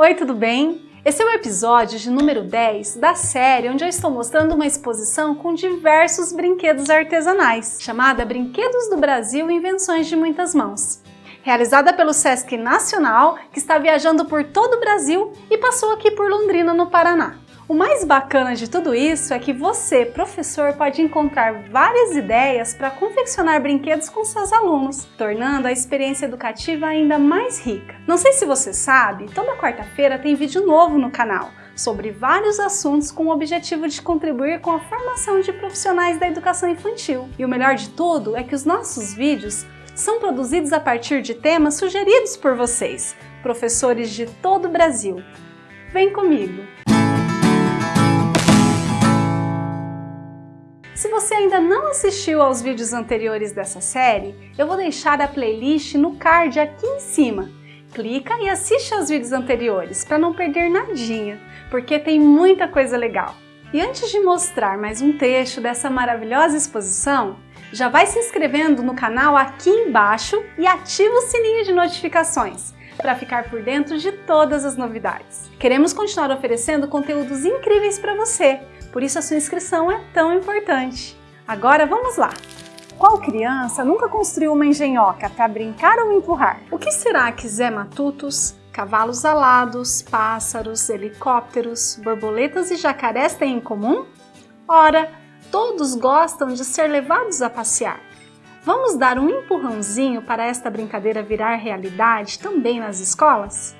Oi, tudo bem? Esse é o episódio de número 10 da série onde eu estou mostrando uma exposição com diversos brinquedos artesanais, chamada Brinquedos do Brasil Invenções de Muitas Mãos. Realizada pelo Sesc Nacional, que está viajando por todo o Brasil e passou aqui por Londrina, no Paraná. O mais bacana de tudo isso é que você, professor, pode encontrar várias ideias para confeccionar brinquedos com seus alunos, tornando a experiência educativa ainda mais rica. Não sei se você sabe, toda quarta-feira tem vídeo novo no canal sobre vários assuntos com o objetivo de contribuir com a formação de profissionais da educação infantil. E o melhor de tudo é que os nossos vídeos são produzidos a partir de temas sugeridos por vocês, professores de todo o Brasil. Vem comigo! Você ainda não assistiu aos vídeos anteriores dessa série, eu vou deixar a playlist no card aqui em cima. Clica e assiste aos vídeos anteriores para não perder nadinha, porque tem muita coisa legal. E antes de mostrar mais um trecho dessa maravilhosa exposição, já vai se inscrevendo no canal aqui embaixo e ativa o sininho de notificações para ficar por dentro de todas as novidades. Queremos continuar oferecendo conteúdos incríveis para você, por isso a sua inscrição é tão importante. Agora vamos lá! Qual criança nunca construiu uma engenhoca para brincar ou empurrar? O que será que Zé Matutos, cavalos alados, pássaros, helicópteros, borboletas e jacarés têm em comum? Ora, todos gostam de ser levados a passear. Vamos dar um empurrãozinho para esta brincadeira virar realidade também nas escolas?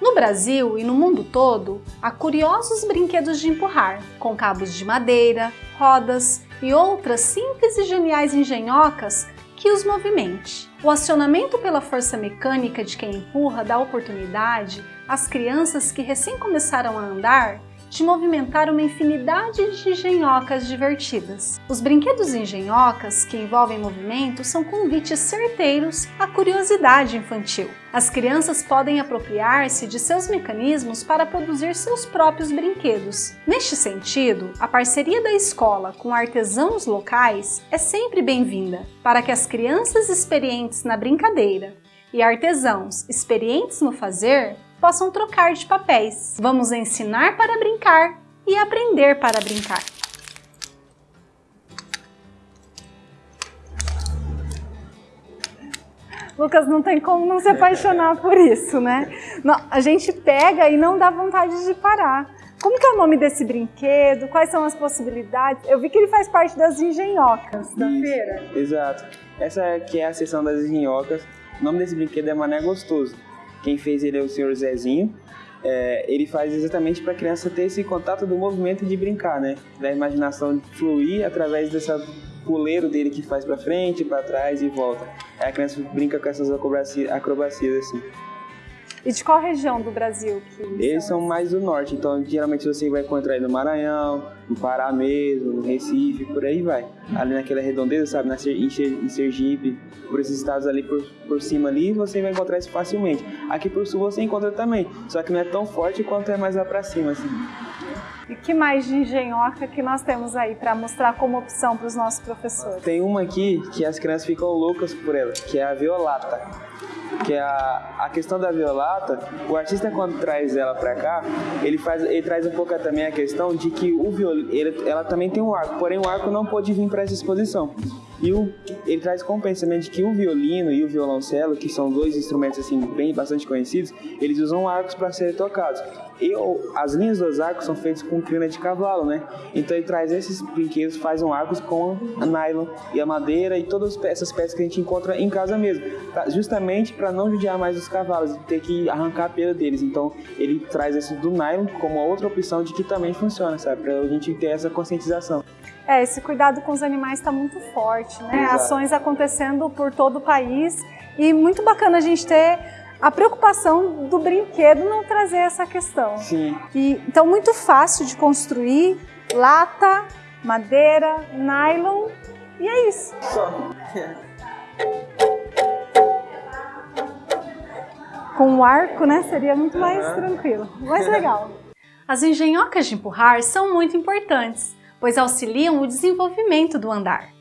No Brasil e no mundo todo, há curiosos brinquedos de empurrar, com cabos de madeira, rodas e outras simples e geniais engenhocas que os movimente. O acionamento pela força mecânica de quem empurra dá oportunidade às crianças que recém começaram a andar de movimentar uma infinidade de engenhocas divertidas. Os brinquedos engenhocas que envolvem movimento são convites certeiros à curiosidade infantil. As crianças podem apropriar-se de seus mecanismos para produzir seus próprios brinquedos. Neste sentido, a parceria da escola com artesãos locais é sempre bem-vinda, para que as crianças experientes na brincadeira e artesãos experientes no fazer possam trocar de papéis. Vamos ensinar para brincar e aprender para brincar. Lucas, não tem como não se apaixonar por isso, né? Não, a gente pega e não dá vontade de parar. Como que é o nome desse brinquedo? Quais são as possibilidades? Eu vi que ele faz parte das engenhocas da isso, feira. Exato. Essa aqui é a seção das engenhocas. O nome desse brinquedo é Mané Gostoso. Quem fez ele é o senhor Zezinho. É, ele faz exatamente para a criança ter esse contato do movimento de brincar, né? Da imaginação fluir através dessa puleiro dele que faz para frente, para trás e volta. Aí a criança brinca com essas acrobacias, acrobacias assim. E de qual região do Brasil que eles são? mais do norte, então geralmente você vai encontrar aí no Maranhão, no Pará mesmo, no Recife, por aí vai. Ali naquela redondeza, sabe, na, em Sergipe, por esses estados ali por, por cima ali, você vai encontrar isso facilmente. Aqui por sul você encontra também, só que não é tão forte quanto é mais lá pra cima, assim. E que mais de engenhoca que nós temos aí para mostrar como opção para os nossos professores? Tem uma aqui que as crianças ficam loucas por ela, que é a violata que é a, a questão da violata, o artista quando traz ela para cá, ele faz, ele traz um pouco também a questão de que o violino, ela também tem um arco, porém o arco não pode vir para essa exposição. E o, ele traz com o pensamento de que o violino e o violoncelo, que são dois instrumentos assim bem bastante conhecidos, eles usam arcos para serem tocados. E as linhas dos arcos são feitas com crina de cavalo, né? Então ele traz esses brinquedos, faz um arcos com a nylon e a madeira e todas essas peças que a gente encontra em casa mesmo, pra, justamente para não judiar mais os cavalos e ter que arrancar a pele deles. Então ele traz esse do nylon como outra opção de que também funciona, sabe? Para a gente ter essa conscientização. É, esse cuidado com os animais está muito forte, né? Exato. Ações acontecendo por todo o país e muito bacana a gente ter a preocupação do brinquedo não trazer essa questão. Sim. E, então, muito fácil de construir, lata, madeira, nylon e é isso. Só. Com um arco, né, seria muito mais uhum. tranquilo, mais legal. As engenhocas de empurrar são muito importantes, pois auxiliam o desenvolvimento do andar.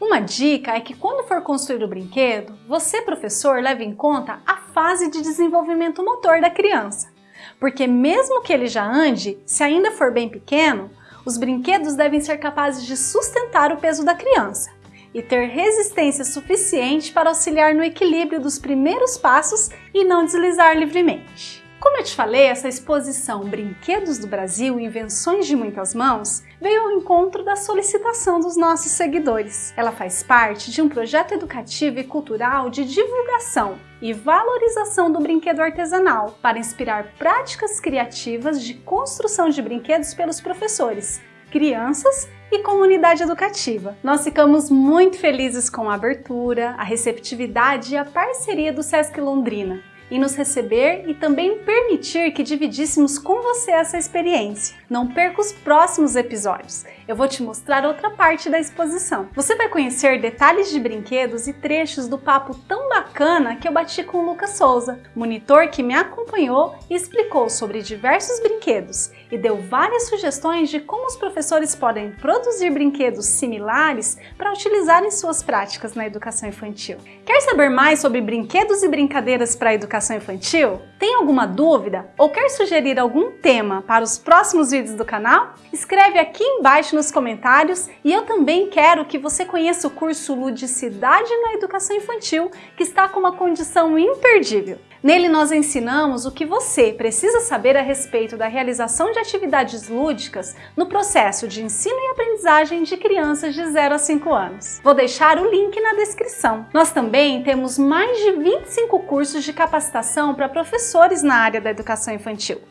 Uma dica é que quando for construir o brinquedo, você, professor, leve em conta a fase de desenvolvimento motor da criança, porque mesmo que ele já ande, se ainda for bem pequeno, os brinquedos devem ser capazes de sustentar o peso da criança e ter resistência suficiente para auxiliar no equilíbrio dos primeiros passos e não deslizar livremente. Como eu te falei, essa exposição Brinquedos do Brasil, Invenções de Muitas Mãos, veio ao encontro da solicitação dos nossos seguidores. Ela faz parte de um projeto educativo e cultural de divulgação e valorização do brinquedo artesanal para inspirar práticas criativas de construção de brinquedos pelos professores, crianças e comunidade educativa. Nós ficamos muito felizes com a abertura, a receptividade e a parceria do Sesc Londrina em nos receber e também permitir que dividíssemos com você essa experiência. Não perca os próximos episódios, eu vou te mostrar outra parte da exposição. Você vai conhecer detalhes de brinquedos e trechos do papo tão bacana que eu bati com o Lucas Souza, monitor que me acompanhou e explicou sobre diversos brinquedos e deu várias sugestões de como os professores podem produzir brinquedos similares para utilizar em suas práticas na educação infantil. Quer saber mais sobre brinquedos e brincadeiras para a educação infantil? Tem alguma dúvida ou quer sugerir algum tema para os próximos vídeos do canal? Escreve aqui embaixo nos comentários e eu também quero que você conheça o curso Ludicidade na Educação Infantil, que está com uma condição imperdível. Nele nós ensinamos o que você precisa saber a respeito da realização de atividades lúdicas no processo de ensino e aprendizagem de crianças de 0 a 5 anos. Vou deixar o link na descrição. Nós também temos mais de 25 cursos de capacitação para professores na área da educação infantil.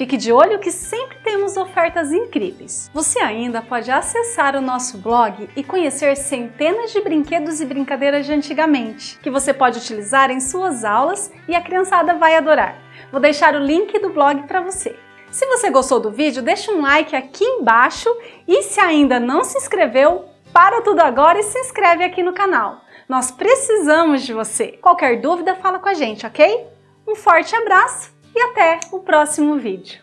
Fique de olho que sempre temos ofertas incríveis. Você ainda pode acessar o nosso blog e conhecer centenas de brinquedos e brincadeiras de antigamente, que você pode utilizar em suas aulas e a criançada vai adorar. Vou deixar o link do blog para você. Se você gostou do vídeo, deixa um like aqui embaixo e se ainda não se inscreveu, para tudo agora e se inscreve aqui no canal. Nós precisamos de você. Qualquer dúvida, fala com a gente, ok? Um forte abraço e até o próximo vídeo.